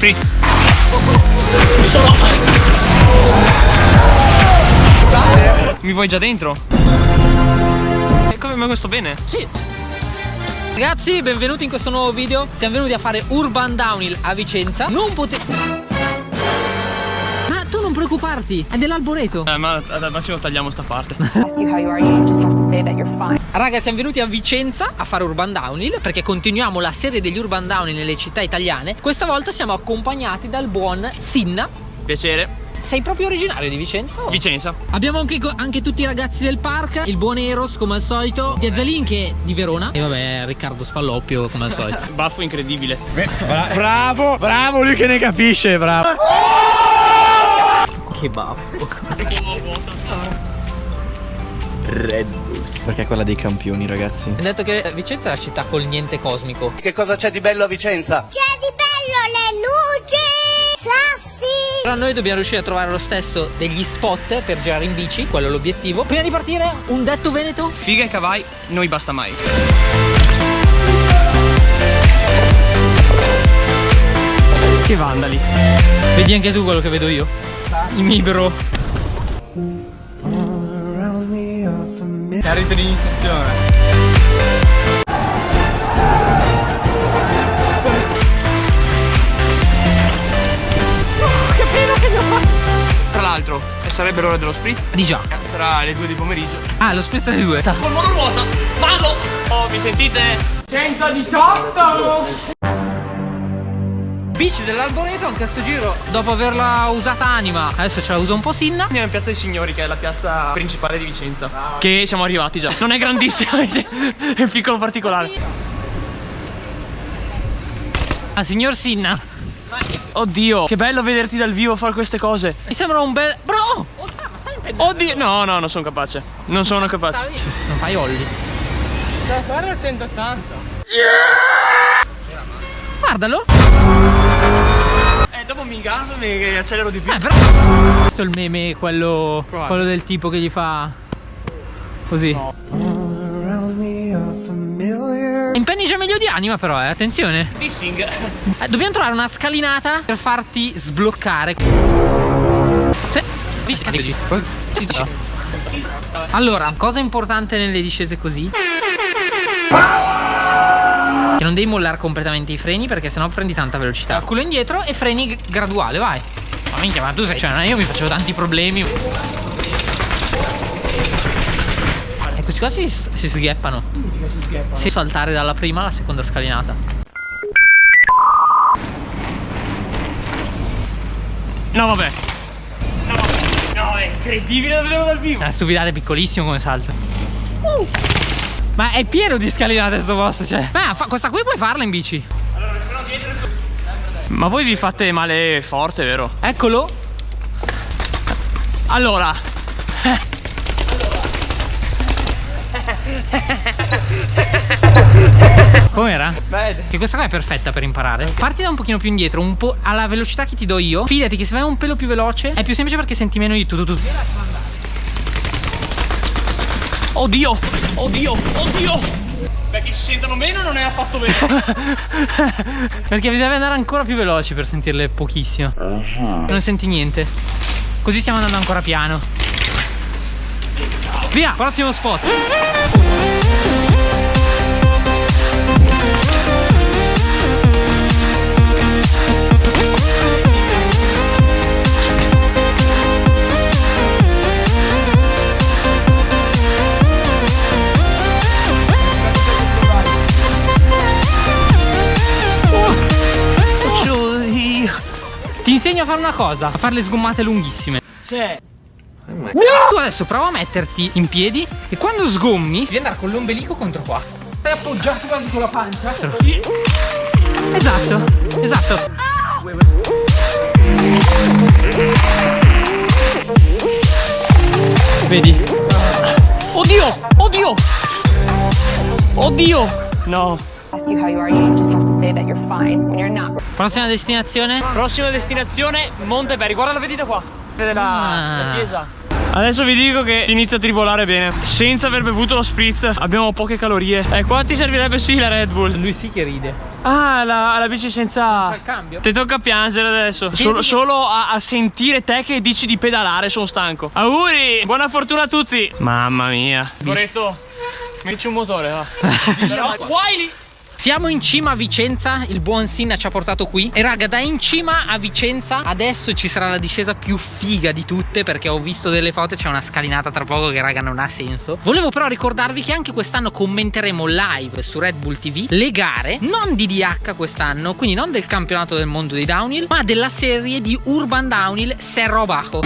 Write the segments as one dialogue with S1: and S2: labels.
S1: spritz. Mi vuoi già dentro? E come mai questo bene?
S2: Sì. Ragazzi, benvenuti in questo nuovo video. Siamo venuti a fare Urban Downhill a Vicenza. Non potete... Non preoccuparti, è dell'alboreto.
S1: Eh, ma al massimo tagliamo sta parte.
S2: Raga, siamo venuti a Vicenza a fare Urban Downhill perché continuiamo la serie degli Urban Downhill nelle città italiane. Questa volta siamo accompagnati dal buon Sinna.
S1: Piacere.
S2: Sei proprio originario di Vicenza? o?
S1: Vicenza.
S2: Abbiamo anche, anche tutti i ragazzi del park, il buon Eros come al solito, Diazzalin che è di Verona e vabbè Riccardo Sfalloppio come al solito.
S1: Baffo incredibile.
S3: Bravo, bravo lui che ne capisce, bravo.
S2: Che baffo.
S3: Red Bulls. Perché è quella dei campioni, ragazzi.
S2: Hai detto che Vicenza è la città col niente cosmico.
S4: Che cosa c'è di bello a Vicenza?
S5: C'è di bello le luci, sassi.
S2: Però noi dobbiamo riuscire a trovare lo stesso degli spot per girare in bici, quello è l'obiettivo. Prima di partire, un detto veneto?
S1: Figa e cavai, noi basta mai. Che vandali.
S2: Vedi anche tu quello che vedo io? I miei bro.
S1: È rito di iniziazione. Tra l'altro, e sarebbe l'ora dello spritz.
S2: Di già.
S1: Sarà le 2 di pomeriggio.
S2: Ah, lo spezzo delle due.
S1: Col monoruota, vado! Oh, mi sentite?
S2: Bici dell'alboreto anche a sto giro, dopo averla usata anima, adesso ce la usa un po' Sinna.
S1: Andiamo in Piazza dei Signori, che è la piazza principale di Vicenza. Che siamo arrivati già. Non è grandissima, è un piccolo particolare.
S2: Ah, signor Sinna.
S1: Oddio, che bello vederti dal vivo fare queste cose.
S2: Mi sembra un bel... Bro!
S1: Oddio, no, no, non sono capace. Non sono capace.
S2: Non fai olli.
S1: Guarda 180.
S2: Guardalo.
S1: Dopo mi ingaso e accelero di più.
S2: Eh, però... Questo è il meme, quello, quello del tipo che gli fa... Così. Impenni già meglio di anima però, eh, attenzione.
S1: Dissing.
S2: Eh, dobbiamo trovare una scalinata per farti sbloccare. Sì. Allora, cosa importante nelle discese così? Che non devi mollare completamente i freni perché sennò prendi tanta velocità. Culo indietro e freni graduale, vai. Ma minchia, ma tu sei. Cioè, io mi facevo tanti problemi. E questi qua si, si sgheppano. Si saltare dalla prima alla seconda scalinata.
S1: No, vabbè. No, è incredibile da vederlo dal vivo.
S2: Una stupidata è piccolissimo come salto. Ma è pieno di scalinate sto posto, cioè. Ma fa- questa qui puoi farla in bici.
S1: Ma voi vi fate male forte, vero?
S2: Eccolo.
S1: Allora,
S2: Com'era?
S1: Beh,
S2: Che questa qua è perfetta per imparare. Parti da un pochino più indietro, un po' alla velocità che ti do io. Fidati che se vai un pelo più veloce è più semplice perché senti meno di tutto. tutto.
S1: Oddio, oddio, oddio. Perché si sentono meno non è affatto bene.
S2: Perché bisogna andare ancora più veloci per sentirle pochissimo. Non senti niente. Così stiamo andando ancora piano. Via, prossimo spot. Insegno a fare una cosa, a fare le sgommate lunghissime.
S1: C'è.
S2: Tu adesso prova a metterti in piedi e quando sgommi devi andare con l'ombelico contro qua. Stai appoggiato quasi con la pancia? Esatto, esatto. Vedi?
S1: Oddio, oddio. Oddio. No.
S6: Ask you how you are, you just have to say that you're fine when you're not.
S2: Prossima destinazione?
S1: Prossima destinazione, Monteberry. Guarda la vedete qua. Vede la,
S2: Ah.
S1: la chiesa. Adesso vi dico che inizia a tribolare bene. Senza aver bevuto lo spritz abbiamo poche calorie. Eh, qua ti servirebbe sì la Red Bull.
S2: Lui sì che ride.
S1: Ah, la, la bici senza...
S2: il cambio?
S1: Ti tocca piangere adesso. Solo, solo a, a sentire te che dici di pedalare sono stanco. Auguri! Buona fortuna a tutti! Mamma mia. Coretto, mi dici un motore, va. Però qua lì.
S2: Siamo in cima a Vicenza, il buon Sinna ci ha portato qui. E raga da in cima a Vicenza adesso ci sarà la discesa più figa di tutte Perché ho visto delle foto, c'è una scalinata tra poco che raga non ha senso. Volevo però ricordarvi che anche quest'anno commenteremo live su Red Bull TV Le gare, non di DH quest'anno, quindi non del campionato del mondo dei downhill Ma della serie di Urban Downhill Cerro Bajo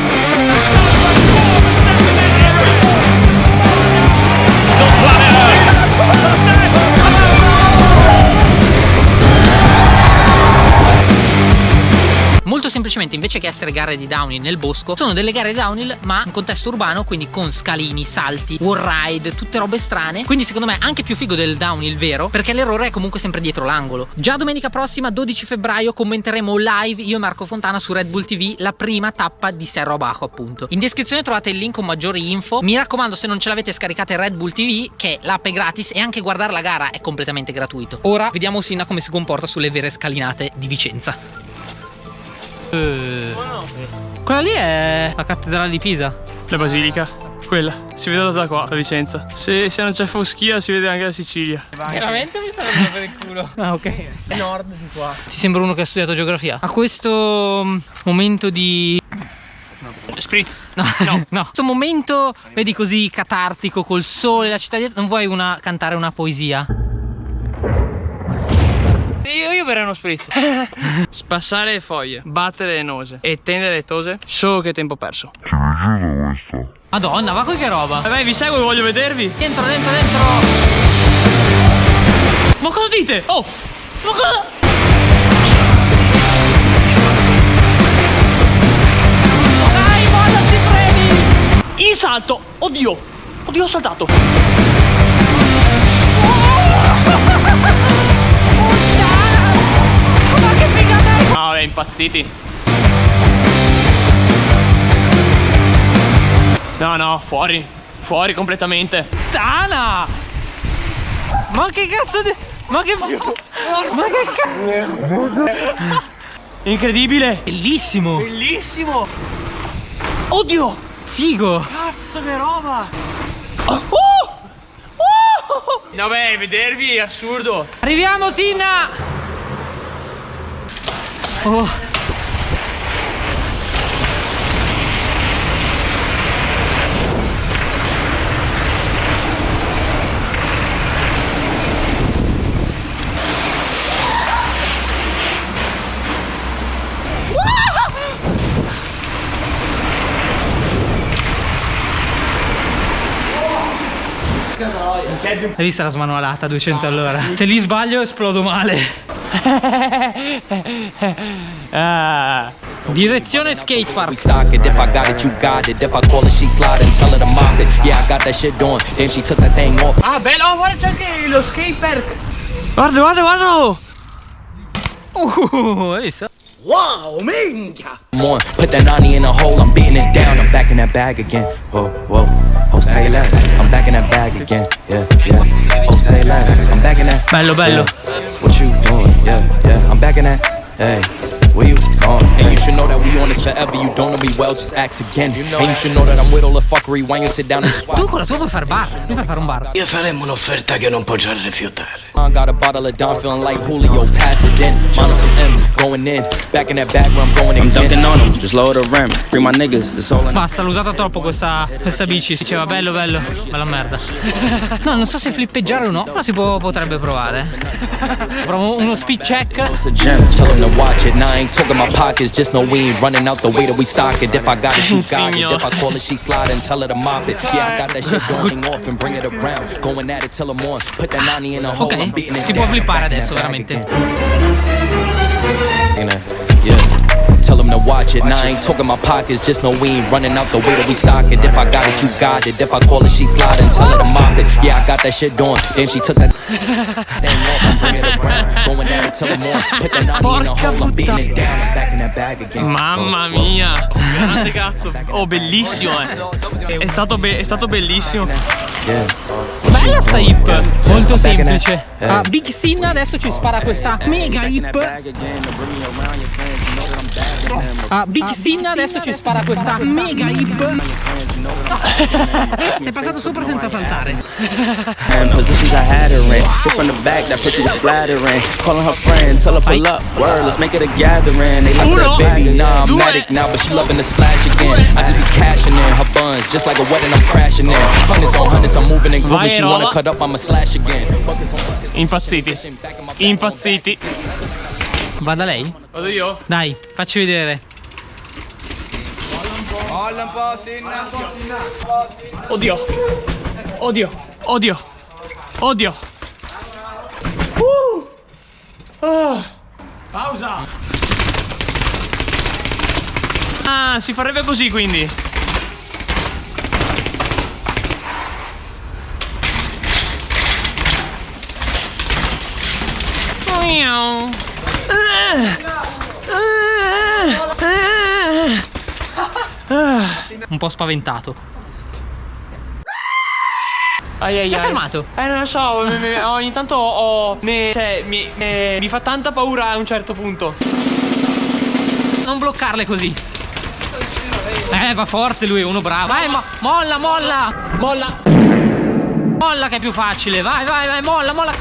S2: semplicemente invece che essere gare di downhill nel bosco Sono delle gare di downhill ma in contesto urbano Quindi con scalini, salti, wall ride, tutte robe strane. Quindi secondo me anche più figo del downhill vero Perché l'errore è comunque sempre dietro l'angolo. Già domenica prossima 12 febbraio commenteremo live io e Marco Fontana su Red Bull TV La prima tappa di Serro Abajo appunto. In descrizione trovate il link con maggiori info. Mi raccomando se non ce l'avete scaricate Red Bull TV Che l'app è gratis e anche guardare la gara è completamente gratuito. Ora vediamo Sina come si comporta sulle vere scalinate di Vicenza quella lì è la cattedrale di Pisa.
S1: La basilica. Quella, si vede da qua, a Vicenza. Se, se non c'è foschia si vede anche la Sicilia.
S2: Veramente mi sta per il culo. Ah, ok. Nord di qua. Ti sembra uno che ha studiato geografia? A questo mm, momento di
S1: Spritz.
S2: No, no. no. Questo momento, vedi così catartico col sole, la città dietro, non vuoi una, cantare una poesia?
S1: Io, io verrei uno spritz. Spassare le foglie, battere le nose e tendere le tose. Solo che tempo perso.
S2: Madonna, ma qui che roba?
S1: Vai, vai, vi seguo, voglio vedervi.
S2: Dentro, dentro, dentro.
S1: Ma cosa dite? Oh! Ma cosa?
S2: Dai, mollati, freni.
S1: Il salto! Oddio! Oddio, ho saltato! No, impazziti. No, no, fuori. Fuori completamente.
S2: Tana! Ma che cazzo di... Ma che... Ma che cazzo...
S1: Incredibile!
S2: Bellissimo!
S1: Bellissimo! Oddio!
S2: Figo!
S1: Cazzo che roba! Oh! Oh! No beh, vedervi è assurdo!
S2: Arriviamo, Sinna! Oh. Hai visto la smanualata a 200 all'ora? Se li sbaglio esplodo male.
S1: Ah!
S2: Direzione
S7: We
S2: skatepark.
S7: stock it. If I got it, you got it. If I call it, she slide and tell her to mop it. Yeah, I got that shit doing. Damn, she took that thing off.
S1: Ah, bello! Oh, guarda c'è anche lo skatepark! Guarda, guarda, guarda!
S2: Uh, hai visto?
S7: Come on, put that 90 in a hole. I'm beating it down. I'm back in that bag again. Whoa, whoa. Oh, say less. I'm back in that bag again. Yeah, yeah. Oh, say less. I'm back in that.
S2: Bello, bello.
S7: Yeah. What you doing? Yeah, yeah. I'm back in that. Hey. Where you? And you should know that we on this forever. You don't know me well, just ask again. and you should know that I'm with all the fuckery. Why you sit down and swap?
S2: Tu con la tua puoi fare bar. Tu puoi fare un bar.
S4: Io faremo un'offerta che non può già rifiutare.
S7: I got a bottle of Don, feeling like Julio. Pass it in. Mine on some M's, going in. Back in that bag where I'm going
S8: I'm
S7: again.
S8: dunking on them, just lower the rim. Free my niggas, it's all in
S2: Basta, l'ho usata troppo questa, questa bici. Diceva bello, bello. Bella merda. No, non so se flippeggiare o no, però si può, potrebbe provare. Provo uno speed check.
S7: It's a gem. Tell them to watch it. Now I ain't talking my pockets. Just know we ain't running out the way that we stock it. If I got it, you got it. If I call it, she slide and tell her to mop it. Yeah, I got that shit going off and bring it around. Going at it till I'm on. Put that 90 in a hole. I'm beating it
S2: si può
S7: down.
S2: flippare adesso, veramente.
S7: To watch it. Now I ain't talking my pockets, just know we ain't running out the way that we stock it. If I got it, you got it. If I call it, she slide and tell her to mop it. Yeah, I got that shit doing. Damn, she took that thing off and bring it around. Going at it till the morning. Put that 90 in a hole, I'm beating it down. I'm back in that bag again.
S1: Mamma mia, grande cazzo. Oh, bellissimo, eh. È stato, be- è stato bellissimo.
S2: Bella sta hip, molto semplice. Ah, Big Sin adesso ci spara questa mega hip.
S7: Them.
S2: Ah, Big Sin adesso ci spara questa mega hip. Sei passato sopra senza saltare.
S7: And positions I had her in. Hit from the back, that pussy was splattering. Calling her friend, tell her pull up. Word, let's make it a gathering. They like
S1: Uno,
S7: said, baby, nah, I'm
S1: due.
S7: matic now, but she loving the splash again. I just be cashing in her buns, just like a wedding, I'm crashing in. Hundreds on hundreds, I'm moving and grooving.
S1: Vai,
S7: She wanna
S1: Rola.
S7: cut up, I'ma slash again. Buckets on buckets,
S1: Impazziti. Impazziti.
S2: Vada lei?
S1: Vado io?
S2: Dai, facci vedere.
S1: Oddio. Oddio. Oddio. Oddio. Uh. Ah. Pausa. Ah, si farebbe così quindi. Miau.
S2: Un po' spaventato.
S1: Ai ai
S2: Ti
S1: ai.
S2: fermato?
S1: Eh non lo so, ogni tanto ho. ne- cioè, mi, ne- mi fa tanta paura a un certo punto.
S2: Non bloccarle così. Eh, va forte lui, uno bravo. Vai, mo- molla, molla.
S1: Molla!
S2: Molla che è più facile. Vai, vai, vai, molla, molla.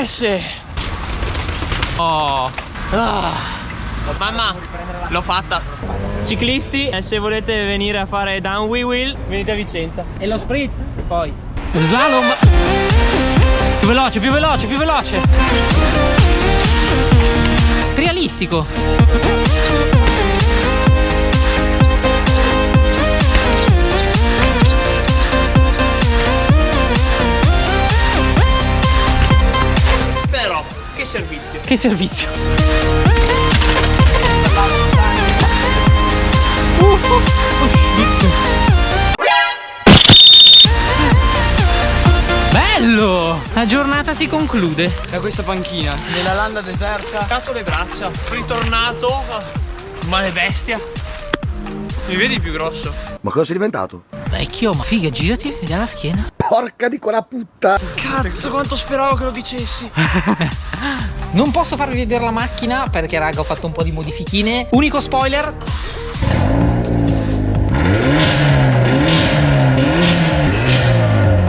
S1: Eh sì!
S2: Oh.
S1: Ah. Mamma, l'ho fatta. Ciclisti, eh, se volete venire a fare down we will, venite a Vicenza.
S2: E lo spritz? Poi. Slalom. Più veloce, più veloce, più veloce. Trialistico.
S1: Servizio.
S2: Che servizio. Bello! La giornata si conclude.
S3: Da questa panchina, nella landa deserta.
S1: Cazzo le braccia. Ritornato. Male bestia. Mi vedi più grosso?
S9: Ma cosa sei diventato?
S2: Vecchio, ma figa, girati, vediamo la schiena.
S9: Porca di quella puttana!
S1: Cazzo, quanto speravo che lo dicessi.
S2: Non posso farvi vedere la macchina perché raga ho fatto un po' di modifichine. Unico spoiler.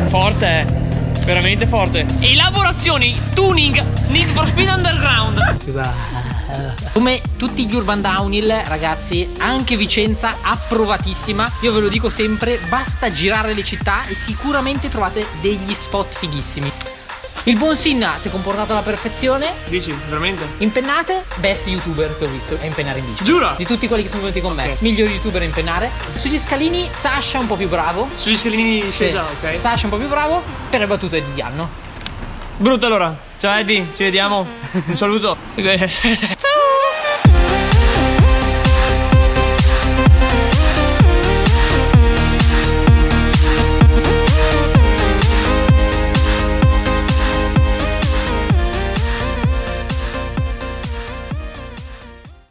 S1: Forte, eh. Veramente forte. Elaborazioni, tuning, Need for Speed Underground.
S2: Come tutti gli urban downhill, ragazzi, anche Vicenza approvatissima. Io ve lo dico sempre, basta girare le città e sicuramente trovate degli spot fighissimi. Il buon Sinna si è comportato alla perfezione.
S1: Dici, veramente?
S2: Impennate, best youtuber che ho visto a impennare in bici.
S1: Giura?
S2: Di tutti quelli che sono venuti con me.
S1: Ok.
S2: Miglior youtuber a impennare. Sugli scalini, Sasha un po' più bravo.
S1: Sugli scalini di
S2: Sì.
S1: discesa, ok.
S2: Sasha un po' più bravo. Per le battute di Diano.
S1: Brutto allora. Ciao Eddie, ci vediamo. Un saluto.